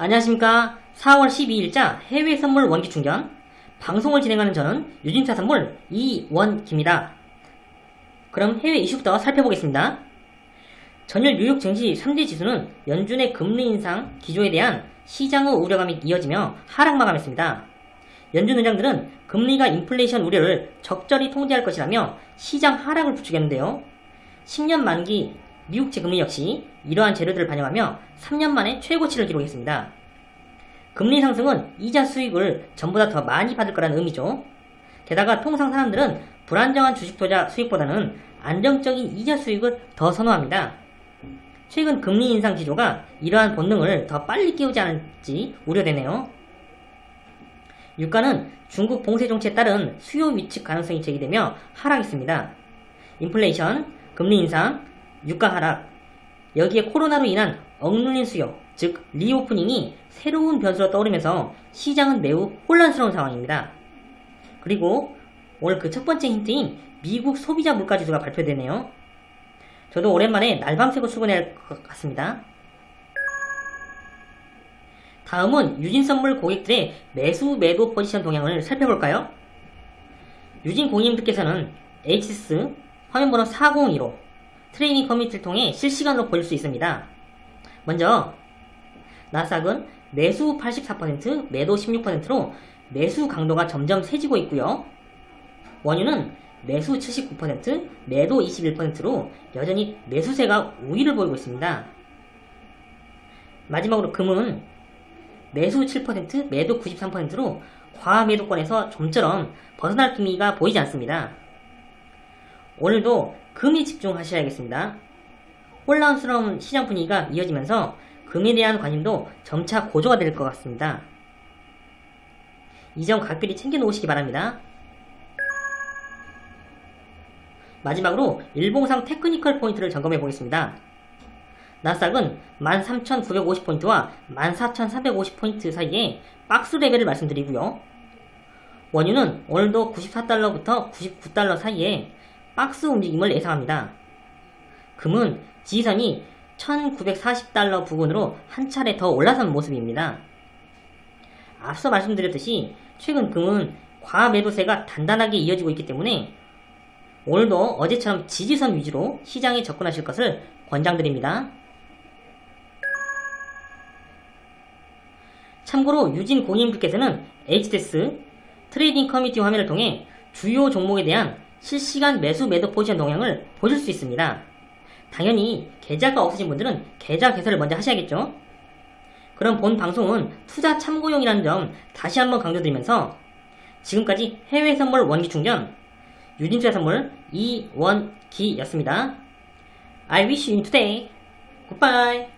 안녕하십니까 4월 12일자 해외 선물 원기 충전 방송을 진행하는 저는 유진차 선물 이원기입니다. 그럼 해외 이슈부터 살펴보겠습니다. 전일 뉴욕 증시 3대 지수는 연준의 금리 인상 기조에 대한 시장의 우려감이 이어지며 하락 마감했습니다. 연준 의장들은 금리가 인플레이션 우려를 적절히 통제할 것이라며 시장 하락을 부추겼는데요. 10년 만기 미국채 금리 역시 이러한 재료들을 반영하며 3년 만에 최고치를 기록했습니다. 금리 상승은 이자 수익을 전보다 더 많이 받을 거라는 의미죠. 게다가 통상 사람들은 불안정한 주식 투자 수익보다는 안정적인 이자 수익을 더 선호합니다. 최근 금리 인상 기조가 이러한 본능을 더 빨리 깨우지 않을지 우려되네요. 유가는 중국 봉쇄 정책에 따른 수요 위축 가능성이 제기되며 하락했습니다. 인플레이션, 금리 인상, 유가 하락, 여기에 코로나로 인한 억눌린 수요, 즉 reopening이 새로운 변수로 떠오르면서 시장은 매우 혼란스러운 상황입니다. 그리고 오늘 그 첫 번째 힌트인 미국 소비자 물가지수가 발표되네요. 저도 오랜만에 날밤 새고 출근해야 할 것 같습니다. 다음은 유진 선물 고객들의 매수 매도 포지션 동향을 살펴볼까요? 유진 고객님들께서는 HSS 화면번호 402로 트레이닝 커뮤니티를 통해 실시간으로 보실 수 있습니다. 먼저 나스닥은 매수 84%, 매도 16%로 매수 강도가 점점 세지고 있고요. 원유는 매수 79%, 매도 21%로 여전히 매수세가 우위를 보이고 있습니다. 마지막으로 금은 매수 7%, 매도 93%로 과매도권에서 좀처럼 벗어날 기미가 보이지 않습니다. 오늘도 금에 집중하셔야겠습니다. 혼란스러운 시장 분위기가 이어지면서 금에 대한 관심도 점차 고조가 될 것 같습니다. 이 점 각별히 챙겨 놓으시기 바랍니다. 마지막으로 일봉상 테크니컬 포인트를 점검해 보겠습니다. 나스닥은 13,950포인트와 14,350포인트 사이에 박스 레벨을 말씀드리고요. 원유는 오늘도 94달러부터 99달러 사이에 박스 움직임을 예상합니다. 금은 지지선이 1940달러 부근으로 한 차례 더 올라선 모습입니다. 앞서 말씀드렸듯이 최근 금은 과매도세가 단단하게 이어지고 있기 때문에 오늘도 어제처럼 지지선 위주로 시장에 접근하실 것을 권장드립니다. 참고로 유진 고객님들께서는 HTS trading 커뮤니티 화면을 통해 주요 종목에 대한 실시간 매수 매도 포지션 동향을 보실 수 있습니다. 당연히 계좌가 없으신 분들은 계좌 개설을 먼저 하셔야겠죠. 그럼 본 방송은 투자 참고용이라는 점 다시 한번 강조드리면서 지금까지 해외 선물 원기 충전 유진투자 선물 이원기였습니다. I wish you today. Goodbye.